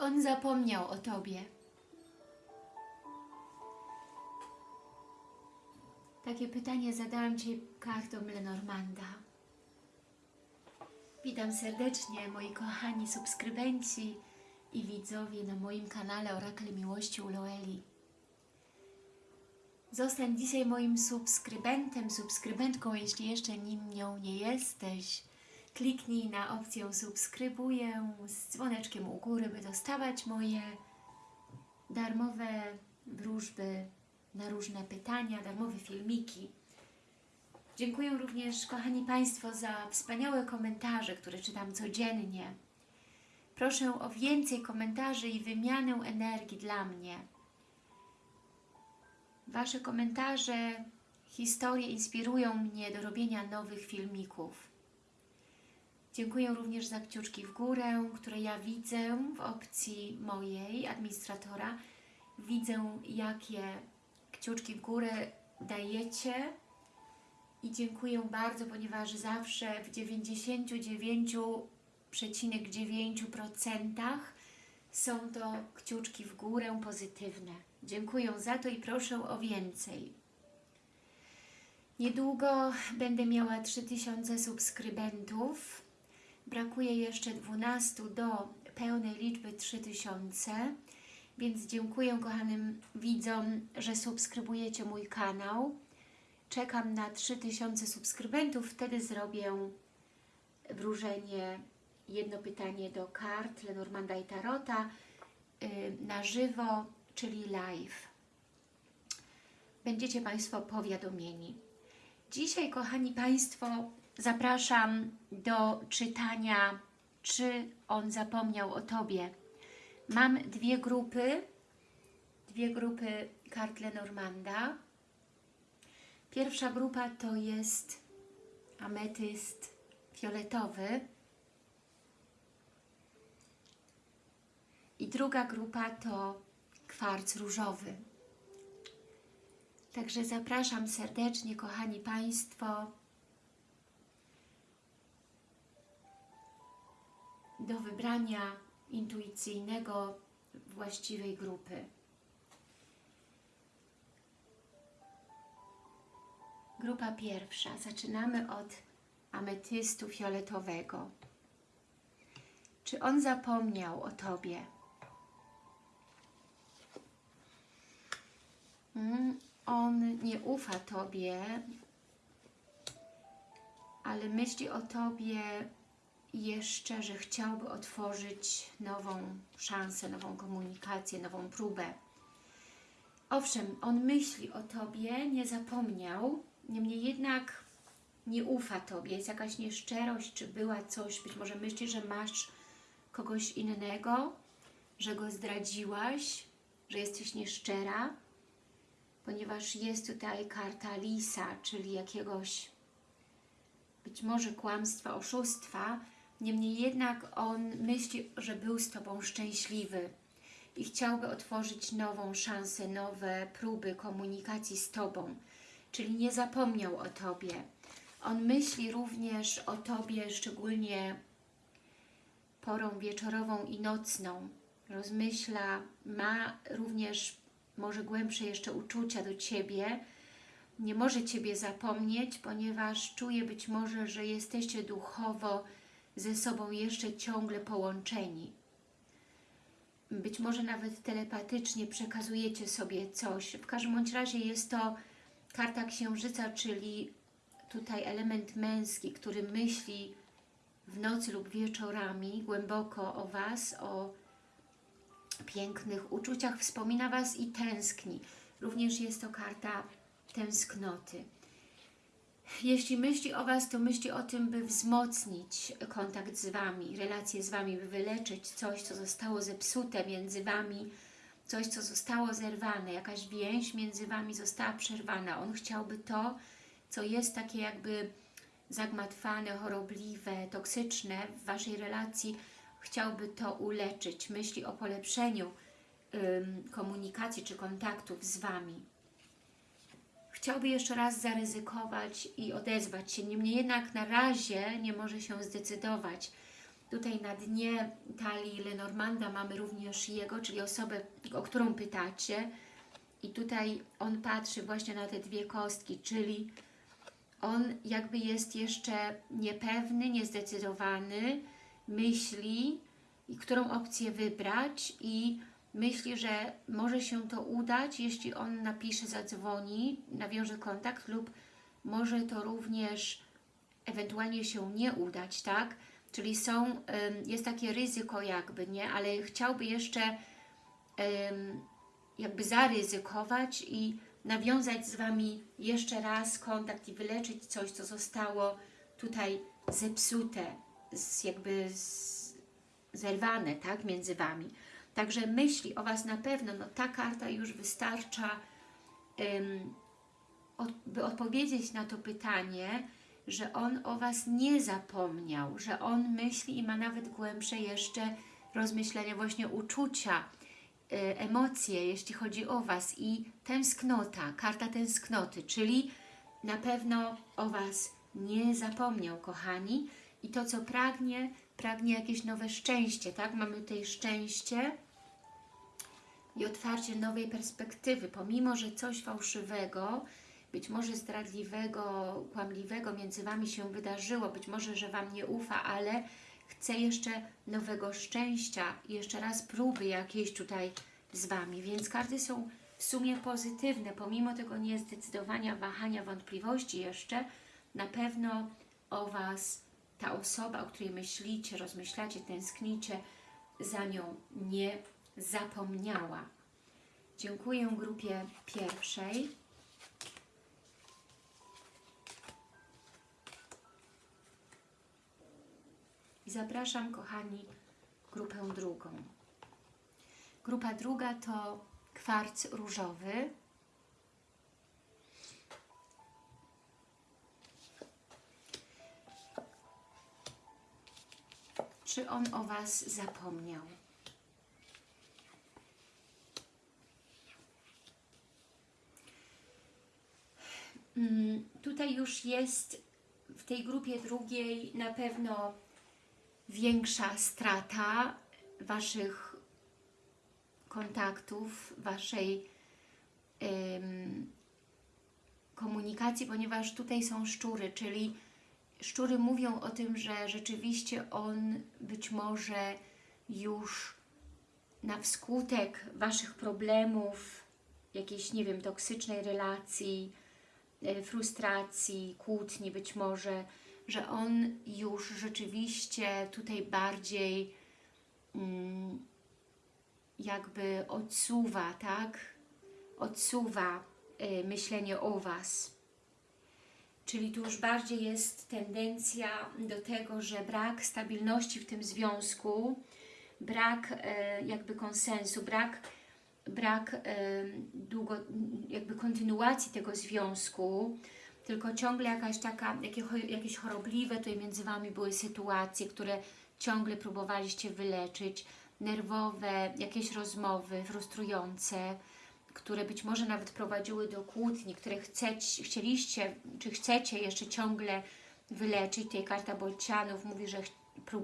on zapomniał o Tobie? Takie pytanie zadałam Ci kartą Lenormanda. Witam serdecznie moi kochani subskrybenci i widzowie na moim kanale Orakel Miłości u Loeli. Zostań dzisiaj moim subskrybentem, subskrybentką, jeśli jeszcze nim nią nie jesteś. Kliknij na opcję subskrybuję z dzwoneczkiem u góry, by dostawać moje darmowe wróżby na różne pytania, darmowe filmiki. Dziękuję również, kochani Państwo, za wspaniałe komentarze, które czytam codziennie. Proszę o więcej komentarzy i wymianę energii dla mnie. Wasze komentarze, historie inspirują mnie do robienia nowych filmików. Dziękuję również za kciuczki w górę, które ja widzę w opcji mojej administratora. Widzę, jakie kciuczki w górę dajecie i dziękuję bardzo, ponieważ zawsze w 99,9% są to kciuczki w górę pozytywne. Dziękuję za to i proszę o więcej. Niedługo będę miała 3000 subskrybentów. Brakuje jeszcze 12 do pełnej liczby 3000, więc dziękuję kochanym widzom, że subskrybujecie mój kanał. Czekam na 3000 subskrybentów, wtedy zrobię wróżenie, jedno pytanie do kart Lenormanda i Tarota yy, na żywo, czyli live. Będziecie Państwo powiadomieni. Dzisiaj, kochani Państwo, zapraszam do czytania Czy on zapomniał o Tobie? Mam dwie grupy, dwie grupy kart Lenormanda. Pierwsza grupa to jest ametyst fioletowy i druga grupa to kwarc różowy. Także zapraszam serdecznie, kochani Państwo, do wybrania intuicyjnego właściwej grupy. Grupa pierwsza. Zaczynamy od ametystu fioletowego. Czy on zapomniał o Tobie? Mm, on nie ufa Tobie, ale myśli o Tobie jeszcze, że chciałby otworzyć nową szansę, nową komunikację, nową próbę. Owszem, on myśli o Tobie, nie zapomniał, niemniej jednak nie ufa Tobie, jest jakaś nieszczerość, czy była coś, być może myśli, że masz kogoś innego, że go zdradziłaś, że jesteś nieszczera, ponieważ jest tutaj karta lisa, czyli jakiegoś być może kłamstwa, oszustwa, niemniej jednak on myśli, że był z Tobą szczęśliwy i chciałby otworzyć nową szansę, nowe próby komunikacji z Tobą, czyli nie zapomniał o Tobie. On myśli również o Tobie, szczególnie porą wieczorową i nocną. Rozmyśla, ma również może głębsze jeszcze uczucia do Ciebie, nie może Ciebie zapomnieć, ponieważ czuje być może, że jesteście duchowo ze sobą jeszcze ciągle połączeni. Być może nawet telepatycznie przekazujecie sobie coś. W każdym bądź razie jest to karta księżyca, czyli tutaj element męski, który myśli w nocy lub wieczorami głęboko o Was, o pięknych uczuciach, wspomina Was i tęskni. Również jest to karta tęsknoty. Jeśli myśli o Was, to myśli o tym, by wzmocnić kontakt z Wami, relacje z Wami, by wyleczyć coś, co zostało zepsute między Wami, coś, co zostało zerwane, jakaś więź między Wami została przerwana. On chciałby to, co jest takie jakby zagmatwane, chorobliwe, toksyczne w Waszej relacji, chciałby to uleczyć. Myśli o polepszeniu komunikacji czy kontaktów z Wami chciałby jeszcze raz zaryzykować i odezwać się, niemniej jednak na razie nie może się zdecydować. Tutaj na dnie talii Lenormanda mamy również jego, czyli osobę, o którą pytacie. I tutaj on patrzy właśnie na te dwie kostki, czyli on jakby jest jeszcze niepewny, niezdecydowany, myśli, którą opcję wybrać i myśli, że może się to udać, jeśli on napisze, zadzwoni, nawiąże kontakt lub może to również ewentualnie się nie udać, tak? Czyli są, jest takie ryzyko jakby, nie? Ale chciałby jeszcze jakby zaryzykować i nawiązać z Wami jeszcze raz kontakt i wyleczyć coś, co zostało tutaj zepsute, jakby zerwane, tak, między Wami. Także myśli o Was na pewno, no ta karta już wystarcza, by odpowiedzieć na to pytanie, że On o Was nie zapomniał, że On myśli i ma nawet głębsze jeszcze rozmyślenia, właśnie uczucia, y, emocje, jeśli chodzi o Was i tęsknota, karta tęsknoty, czyli na pewno o Was nie zapomniał, kochani, i to, co pragnie, pragnie jakieś nowe szczęście, tak? Mamy tutaj szczęście i otwarcie nowej perspektywy, pomimo, że coś fałszywego, być może zdradliwego, kłamliwego między Wami się wydarzyło, być może, że Wam nie ufa, ale chce jeszcze nowego szczęścia jeszcze raz próby jakiejś tutaj z Wami, więc karty są w sumie pozytywne, pomimo tego niezdecydowania, wahania, wątpliwości jeszcze, na pewno o Was ta osoba, o której myślicie, rozmyślacie, tęsknicie, za nią nie zapomniała. Dziękuję grupie pierwszej. I zapraszam, kochani, grupę drugą. Grupa druga to kwarc różowy. Czy on o Was zapomniał? Mm, Tutaj już jest w tej grupie drugiej na pewno większa strata Waszych kontaktów, Waszej komunikacji, ponieważ tutaj są szczury, czyli szczury mówią o tym, że rzeczywiście on być może już na wskutek Waszych problemów, jakiejś, nie wiem, toksycznej relacji, e, frustracji, kłótni być może, że on już rzeczywiście tutaj bardziej mm, jakby odsuwa, tak? Odsuwa y, myślenie o Was. Czyli tu już bardziej jest tendencja do tego, że brak stabilności w tym związku, brak e, jakby konsensu, brak, brak e, długo, jakby kontynuacji tego związku, tylko ciągle jakaś taka, jakie, jakieś chorobliwe tutaj między Wami były sytuacje, które ciągle próbowaliście wyleczyć, nerwowe, jakieś rozmowy frustrujące, które być może nawet prowadziły do kłótni, które chcecie, chcieliście, czy chcecie jeszcze ciągle wyleczyć. Tutaj karta Bolcianów mówi, że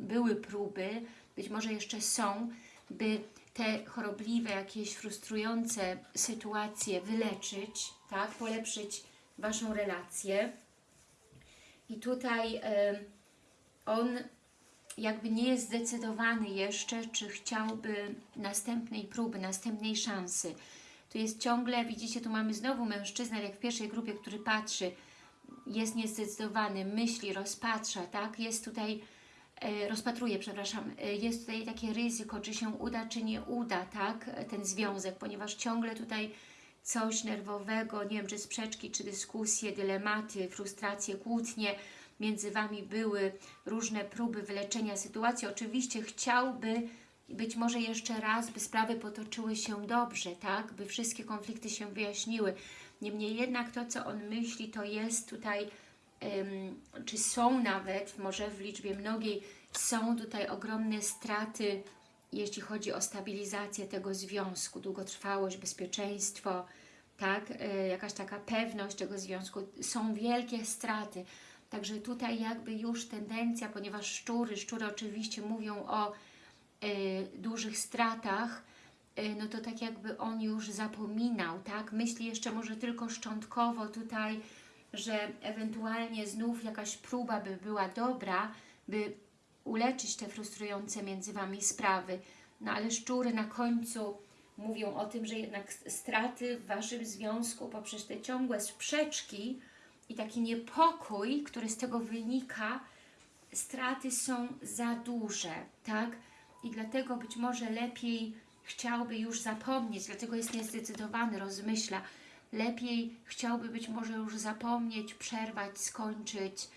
były próby, być może jeszcze są, by te chorobliwe, jakieś frustrujące sytuacje wyleczyć, tak, polepszyć Waszą relację. I tutaj y, on jakby nie jest zdecydowany jeszcze, czy chciałby następnej próby, następnej szansy. Tu jest ciągle, widzicie, tu mamy znowu mężczyznę, jak w pierwszej grupie, który patrzy, jest niezdecydowany, myśli, rozpatrza, tak? Jest tutaj, e, rozpatruje, przepraszam, e, jest tutaj takie ryzyko, czy się uda, czy nie uda, tak? Ten związek, ponieważ ciągle tutaj coś nerwowego, nie wiem, czy sprzeczki, czy dyskusje, dylematy, frustracje, kłótnie między Wami były, różne próby wyleczenia sytuacji. Oczywiście chciałby być może jeszcze raz, by sprawy potoczyły się dobrze, tak? By wszystkie konflikty się wyjaśniły. Niemniej jednak to, co on myśli, to jest tutaj, czy są nawet, może w liczbie mnogiej, są tutaj ogromne straty, jeśli chodzi o stabilizację tego związku, długotrwałość, bezpieczeństwo, tak? E, jakaś taka pewność tego związku. Są wielkie straty. Także tutaj jakby już tendencja, ponieważ szczury, szczury oczywiście mówią o dużych stratach, y, no to tak jakby on już zapominał, tak? Myśli jeszcze może tylko szczątkowo tutaj, że ewentualnie znów jakaś próba by była dobra, by uleczyć te frustrujące między Wami sprawy. No ale szczury na końcu mówią o tym, że jednak straty w Waszym związku poprzez te ciągłe sprzeczki i taki niepokój, który z tego wynika, straty są za duże, tak? I dlatego być może lepiej chciałby już zapomnieć, dlatego jest niezdecydowany, rozmyśla. Lepiej chciałby być może już zapomnieć, przerwać, skończyć,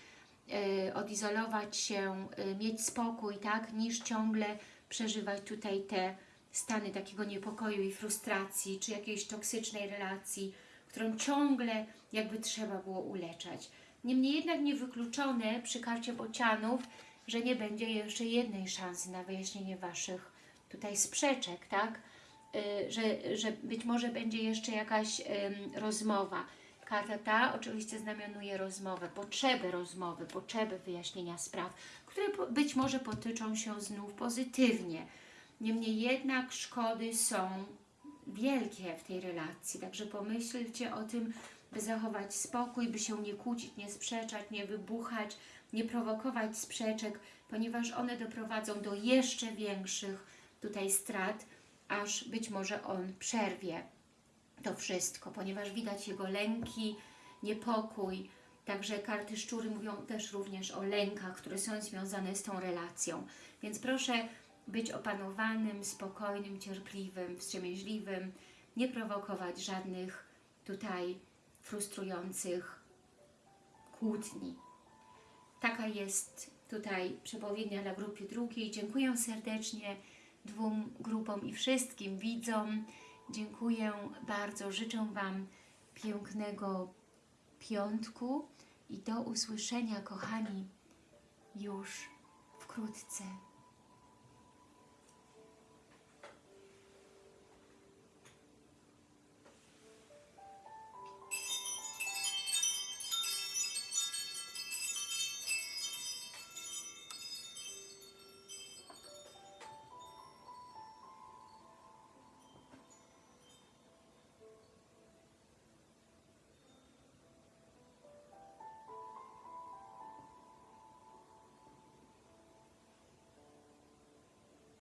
yy, odizolować się, yy, mieć spokój, tak? Niż ciągle przeżywać tutaj te stany takiego niepokoju i frustracji, czy jakiejś toksycznej relacji, którą ciągle jakby trzeba było uleczać. Niemniej jednak niewykluczone przy karcie bocianów, że nie będzie jeszcze jednej szansy na wyjaśnienie Waszych tutaj sprzeczek, tak? Y, że, że być może będzie jeszcze jakaś rozmowa. Karta ta oczywiście znamionuje rozmowę, potrzebę rozmowy, potrzebę wyjaśnienia spraw, które być może potyczą się znów pozytywnie. Niemniej jednak szkody są wielkie w tej relacji, także pomyślcie o tym, by zachować spokój, by się nie kłócić, nie sprzeczać, nie wybuchać, nie prowokować sprzeczek, ponieważ one doprowadzą do jeszcze większych tutaj strat, aż być może on przerwie to wszystko, ponieważ widać jego lęki, niepokój. Także karty szczury mówią też również o lękach, które są związane z tą relacją. Więc proszę być opanowanym, spokojnym, cierpliwym, wstrzemięźliwym, nie prowokować żadnych tutaj frustrujących kłótni. Taka jest tutaj przepowiednia dla grupy drugiej. Dziękuję serdecznie dwóm grupom i wszystkim widzom. Dziękuję bardzo. Życzę Wam pięknego piątku i do usłyszenia, kochani, już wkrótce.